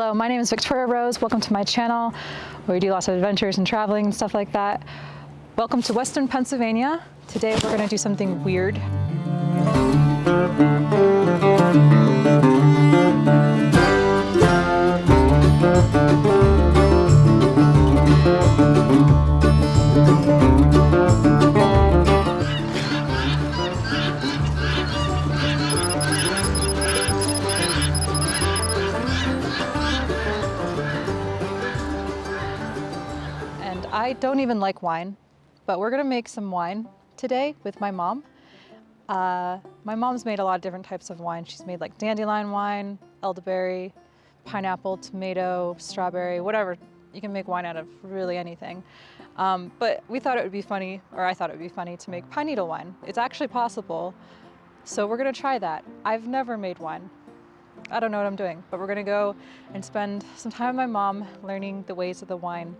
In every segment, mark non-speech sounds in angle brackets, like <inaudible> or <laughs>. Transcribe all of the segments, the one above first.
Hello, my name is Victoria Rose. Welcome to my channel where we do lots of adventures and traveling and stuff like that. Welcome to Western Pennsylvania. Today we're gonna do something weird. I don't even like wine, but we're gonna make some wine today with my mom. Uh, my mom's made a lot of different types of wine. She's made like dandelion wine, elderberry, pineapple, tomato, strawberry, whatever. You can make wine out of really anything. Um, but we thought it would be funny, or I thought it would be funny to make pine needle wine. It's actually possible. So we're gonna try that. I've never made wine. I don't know what I'm doing, but we're gonna go and spend some time with my mom learning the ways of the wine.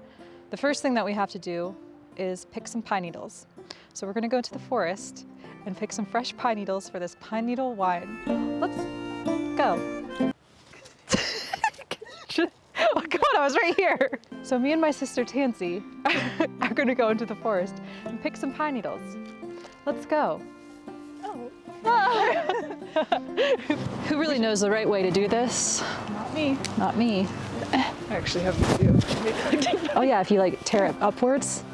The first thing that we have to do is pick some pine needles. So we're gonna go to the forest and pick some fresh pine needles for this pine needle wine. Let's go. <laughs> oh God, I was right here. So me and my sister Tansy <laughs> are gonna go into the forest and pick some pine needles. Let's go. Who really knows the right way to do this? Not me. Not me. I actually have a few. <laughs> Oh yeah, if you like tear it upwards,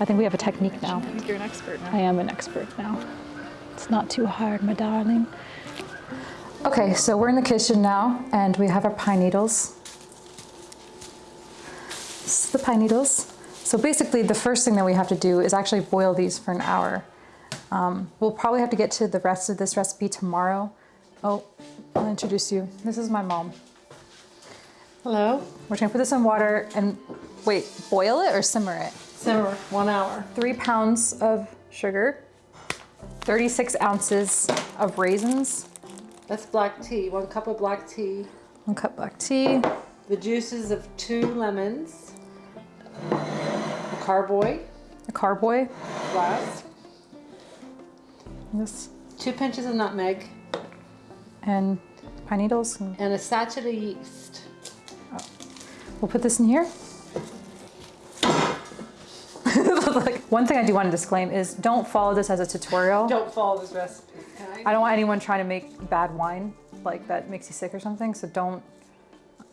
I think we have a technique now. I think you're an expert now. I am an expert now. It's not too hard, my darling. Okay, so we're in the kitchen now and we have our pine needles. This is the pine needles. So basically the first thing that we have to do is actually boil these for an hour. Um, we'll probably have to get to the rest of this recipe tomorrow. Oh, I'll introduce you. This is my mom. Hello. We're gonna put this in water and wait, boil it or simmer it? Simmer one hour. Three pounds of sugar, 36 ounces of raisins, That's black tea. One cup of black tea. one cup black tea, The juices of two lemons. A carboy a carboy, glass. this, Two pinches of nutmeg and pine needles. and and a sachet of yeast. We'll put this in here. <laughs> One thing I do want to disclaim is don't follow this as a tutorial. Don't follow this recipe. I don't want anyone trying to make bad wine, like that makes you sick or something, so don't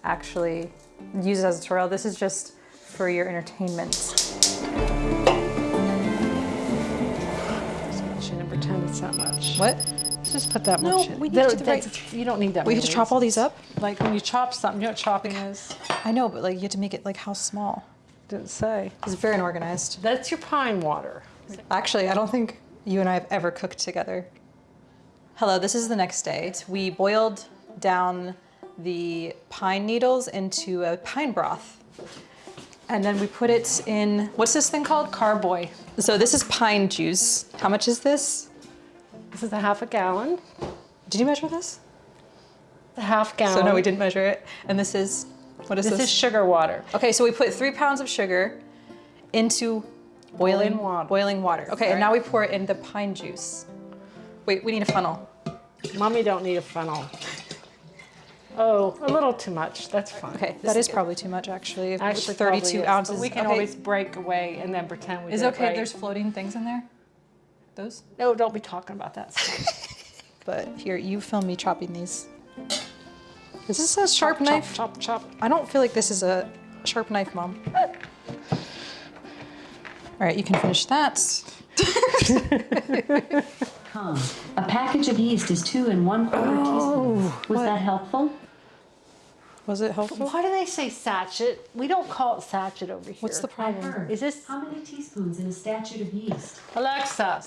actually use it as a tutorial. This is just for your entertainment. Shouldn't pretend it's that much. What? Just put that No, much in. we need to the right- You don't need that much. We have to chop all these up? Like when you chop something, you know what chopping is? I know, but like you have to make it like how small? Didn't say. It's very unorganized. That's your pine water. Actually, I don't think you and I have ever cooked together. Hello, this is the next day. We boiled down the pine needles into a pine broth. And then we put it in, what's this thing called? Carboy. So this is pine juice. How much is this? This is a half a gallon. Did you measure this? A half gallon. So no, we didn't measure it. And this is, what is This this? is sugar water. Okay, so we put three pounds of sugar into boiling, Boiling water. Boiling water. Okay, and now we pour it in the pine juice. Wait, we need a funnel. Mommy don't need a funnel. Oh, a little too much. That's fine. Okay, that is probably too much actually. Actually, 32 ounces. But we can okay. always break away and then pretend we Is did it okay right. there's floating things in there? Those? No, don't be talking about that. <laughs> But here, you film me chopping these. Is this a sharp chop, knife? Chop, chop, chop. I don't feel like this is a sharp knife, Mom. All right, you can finish that. <laughs> Com. A package of yeast is two and one quarter Oh, teaspoons. Was that helpful? Was it helpful? Why do they say sachet? We don't call it sachet over here. What's the I problem? Is this- How many teaspoons in a statute of yeast? Alexa?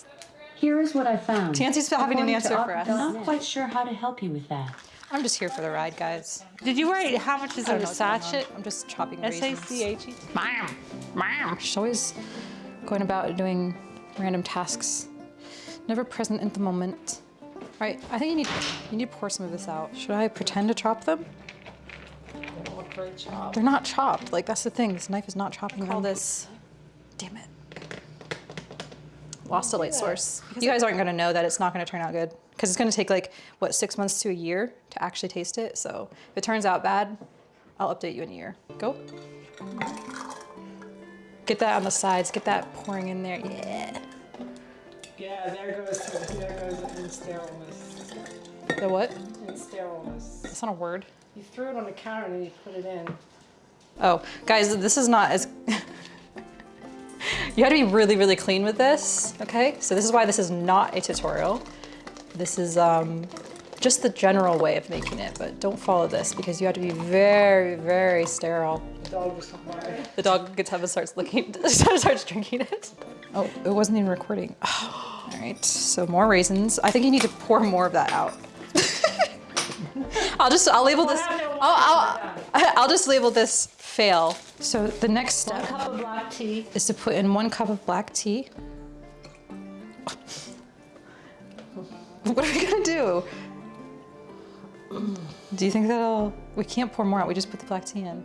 Here is what I found. Tansy's having an According answer for us. I'm not quite sure how to help you with that. I'm just here for the ride, guys. Did you write how much is in a know what's going on. sachet? I'm just chopping S A raisins. C H E. She's always going about doing random tasks, never present in the moment. All right, I think you need you need to pour some of this out. Should I pretend to chop them? Look very chopped. They're not chopped. Like that's the thing. This knife is not chopping all this. Damn it. Lost a light source. You guys aren't gonna know that it's not gonna turn out good because it's gonna take like what six months to a year to actually taste it. So if it turns out bad, I'll update you in a year. Go. Get that on the sides. Get that pouring in there. Yeah. Yeah, there goes, there goes insterileness. The what? Insterileness. That's not a word. You threw it on the counter and then you put it in. Oh, guys, this is not as. <laughs> you have to be really, really clean with this, okay? So this is why this is not a tutorial. This is um, just the general way of making it, but don't follow this because you have to be very, very sterile. The dog was somewhere. The dog gets up and starts licking, <laughs> starts drinking it. Oh, it wasn't even recording. <gasps> All right, so more raisins. I think you need to pour more of that out. I'll just, I'll label this, I'll, I'll, <laughs> I'll just label this fail. So the next step cup of black tea. is to put in one cup of black tea. <laughs> What are we gonna do? Do you think that'll, we can't pour more out, we just put the black tea in.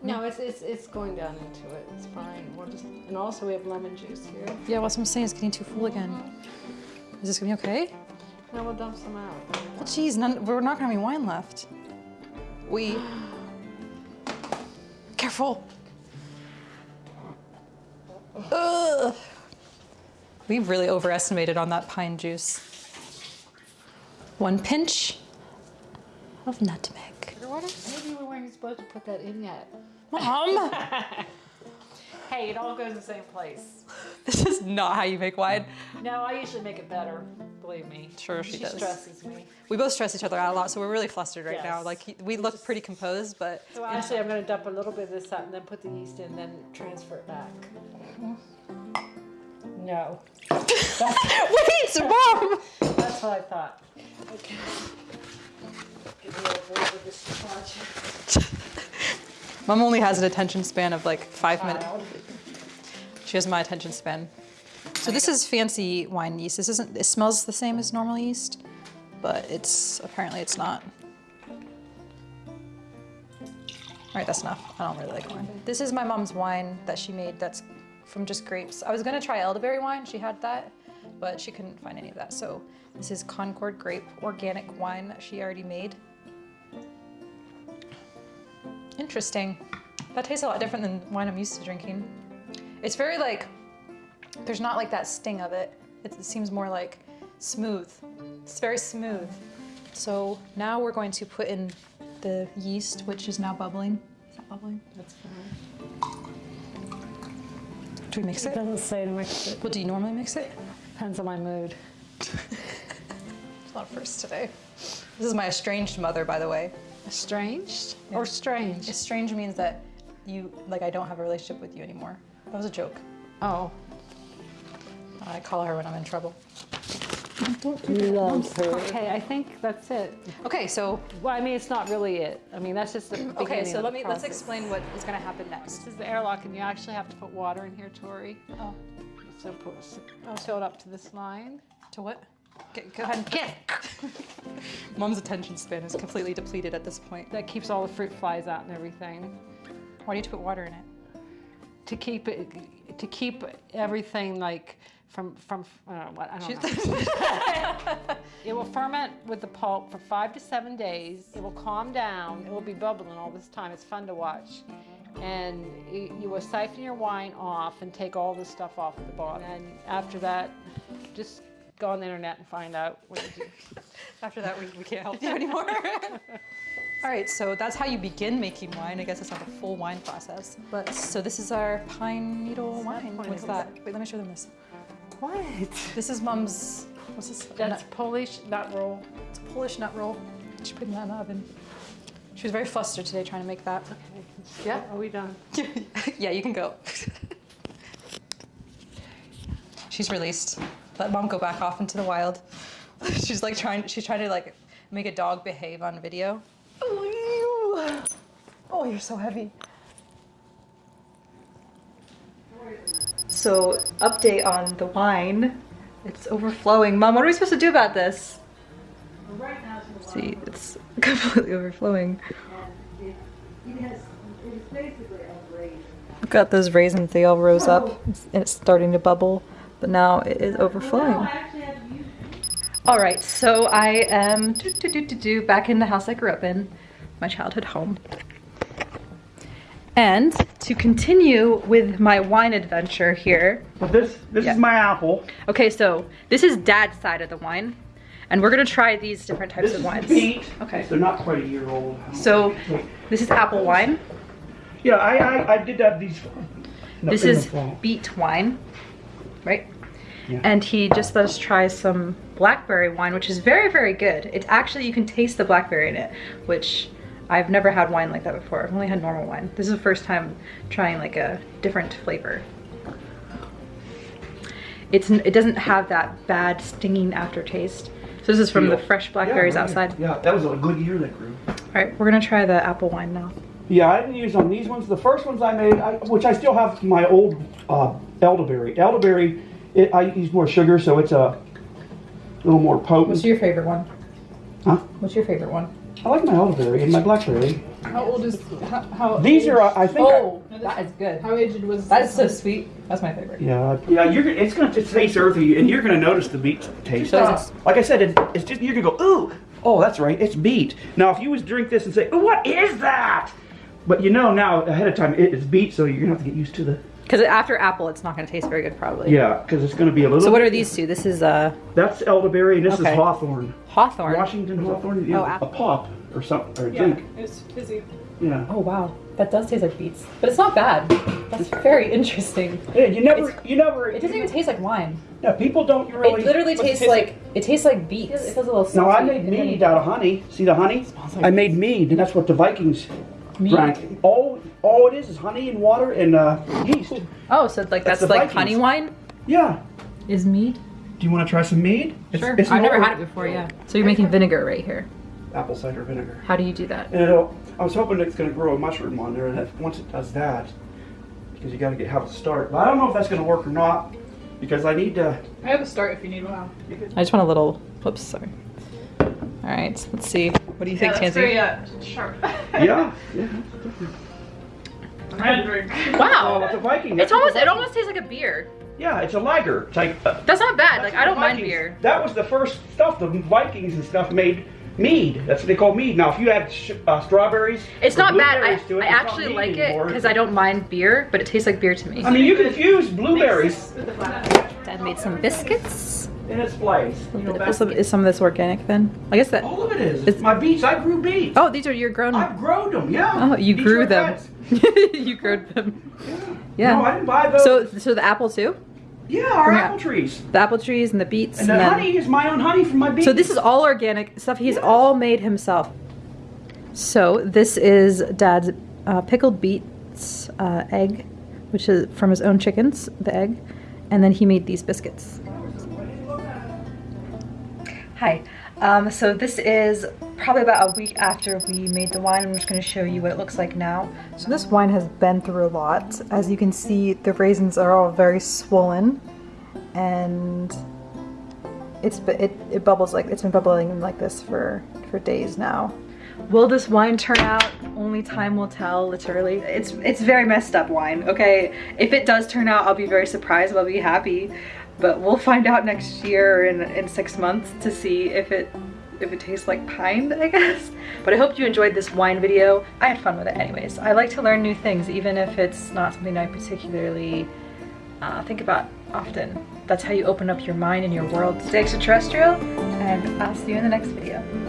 No, it's, it's, it's going down into it. It's fine. We'll just, and also we have lemon juice here. Yeah, what I'm saying is getting too full again. Is this gonna be okay? Now we'll dump some out. Well, geez, none, we're not gonna have any wine left. We. Careful. Ugh. We really overestimated on that pine juice. One pinch of nutmeg. Maybe we weren't supposed to put that in yet. Mom, <laughs> Hey, it all goes in the same place. <laughs> this is not how you make wine. No, I usually make it better. Believe me. Sure, she She does. stresses me. We both stress each other out a lot, so we're really flustered right now. Like he, we look pretty composed, but So actually, I'm going to dump a little bit of this out and then put the yeast in, then transfer it back. No, <laughs> wait, mom. that's what I thought. Okay. Get me over with this project. <laughs> Mom only has an attention span of like five minutes. She has my attention span. So this is fancy wine yeast. This isn't. It smells the same as normal yeast, but it's apparently it's not. All right, that's enough. I don't really like wine. This is my mom's wine that she made. That's from just grapes. I was gonna try elderberry wine. She had that, but she couldn't find any of that. So this is Concord grape organic wine that she already made. Interesting. That tastes a lot different than wine I'm used to drinking. It's very like, there's not like that sting of it. It, it seems more like smooth. It's very smooth. So now we're going to put in the yeast, which is now bubbling. Is that bubbling? That's fine. Do we mix It it? doesn't say to mix it. Well, do you normally mix it? Depends on my mood. It's a lot of firsts today. This is my estranged mother, by the way. Estranged or strange? Estranged means that you, like, I don't have a relationship with you anymore. That was a joke. Oh, I call her when I'm in trouble. love her. Okay, I think that's it. Okay, so Well, I mean, it's not really it. I mean, that's just the beginning okay, so of let the me let's explain what is going to happen next. This is the airlock, and you actually have to put water in here, Tori. Oh, So put, I'll fill it up to this line. to what? Get, go ahead and get. <laughs> Mom's attention span is completely depleted at this point. That keeps all the fruit flies out and everything. Why do you have to put water in it? To keep it, to keep everything like from from uh, what I don't know. <laughs> it will ferment with the pulp for five to seven days. It will calm down. It will be bubbling all this time. It's fun to watch. And you, you will siphon your wine off and take all the stuff off at the bottom. And after that, just go on the internet and find out what to do. <laughs> After that, we, we can't help you <laughs> anymore. All right, so that's how you begin making wine. I guess it's not the full wine process. But so this is our pine needle wine. What's that? Wait, let me show them this. What? This is Mom's. What's this? That's Nut- Polish nut roll. it's a Polish nut roll. She put that in the oven. She was very flustered today trying to make that. Okay. Yeah, are we done? <laughs> yeah, you can go. she's released. Let mom go back off into the wild. <laughs> she's like trying. She's trying to like make a dog behave on video. Oh, you. Oh, you're so heavy. So, update on the wine. It's overflowing. Mom, what are we supposed to do about this? See, it's <laughs> completely overflowing. I've got those raisins, they all rose up. It's, it's starting to bubble, but now it is overflowing. All right, so I am do, do, do, do, do, back in the house I grew up in, my childhood home. And to continue with my wine adventure here, But this this Yeah. is my apple. okay, so this is dad's side of the wine, and we're gonna try these different types This of is wines. beet. Okay. They're not quite a year old. So this is apple wine. Yeah, I I, I did that these. This in the is beet wine, right? Yeah. And he just let us try some blackberry wine, which is very, very good. It's actually, you can taste the blackberry in it, which I've never had wine like that before. I've only had normal wine. This is the first time trying like a different flavor. It's, it doesn't have that bad stinging aftertaste. So this is from the fresh blackberries Yeah, outside. Yeah, that was a good year that grew. All right, we're gonna try the apple wine now. Yeah, I didn't use on these ones. The first ones I made, I, which I still have my old uh, elderberry. Elderberry, it, I use more sugar, so it's a little more potent. What's your favorite one? Huh? What's your favorite one? I like my elderberry and my blackberry. How old is how? how These are, I think. Oh, I- Oh, that is good. How aged was? That is so sweet. That's my favorite. Yeah, yeah. You're it's gonna just taste earthy, and you're gonna notice the beet taste. So like I said, it, it's just you're gonna go, ooh, oh, that's right, it's beet. Now, if you was drink this and say, oh, what is that? But you know now ahead of time it is beet, so you're gonna have to get used to the. Because after apple, it's not gonna taste very good, probably. Yeah, because it's gonna be a little. So what are these two? This is uh, That's elderberry, and this Okay. is hawthorn. hawthorn. Washington hawthorn. Yeah, Oh, a pop or something, or a Yeah, drink. it's fizzy. Yeah. Oh wow, that does taste like beets, but it's not bad. That's very interesting. Yeah, you never, you never. It doesn't even taste like wine. Yeah, people don't really. It literally What's it tastes taste like it tastes like beets. It feels a little No, I made and mead out of honey. See the honey? like I made mead, and that's what the Vikings Mead? drank. All, all it is is honey and water and uh, yeast. Oh, so like That's that's, like Vikings. honey wine Yeah. is mead. Do you want to try some mead? It's, Sure. it's I've never had it before. Yeah. So you're making vinegar right here. Apple cider vinegar. How do you do that? And it'll, I was hoping it's going to grow a mushroom on there, and that, once it does that, because you got to get have a start. But I don't know if that's going to work or not, because I need to. I have a start if you need one. I just want a little. Whoops, sorry. All right, let's see. What do you think, yeah, that's Tansy? very uh, sharp. <laughs> Yeah. yeah. I had to drink. Oh, Wow. it's a Viking. It's almost. a It almost tastes like a beer. Yeah, it's a lager. It's like. Uh, That's not bad. That's Like I don't the mind beer. That was the first stuff. The Vikings and stuff made mead. That's what they call mead. Now, if you add sh- uh, strawberries, It's not bad. I, to it, I it's not actually like it because I don't mind beer, but it tastes like beer to me. I mean, you can fuse blueberries With the flat. Dad made some biscuits. In its place. You know, Is some, is some of this organic then? I guess that. all of it is. It's- my beets. I grew beets. Oh, these are your grown. I've grown them. Yeah. Oh, you grew them. <laughs> you grew them. Yeah. No, I didn't buy those. So, so the apple too. yeah, our from apple trees. The apple trees and the beets. And the then- honey is my own honey from my beets. So this is all organic stuff. He's Yes. all made himself. So this is Dad's uh, pickled beets uh, egg, which is from his own chickens, the egg, and then he made these biscuits. Hi. Um, so this is probably about a week after we made the wine. I'm just going to show you what it looks like now. So this wine has been through a lot. As you can see, the raisins are all very swollen, and it's it, it bubbles like it's been bubbling like this for for days now. Will this wine turn out? Only time will tell, literally. It's it's very messed up wine, okay? If it does turn out, I'll be very surprised, but I'll be happy. But we'll find out next year in, in six months to see if it if it tastes like pine, <laughs> I guess. But I hope you enjoyed this wine video. I had fun with it anyways. I like to learn new things, even if it's not something I particularly uh, think about often. That's how you open up your mind and your world. Stay extraterrestrial, and I'll see you in the next video.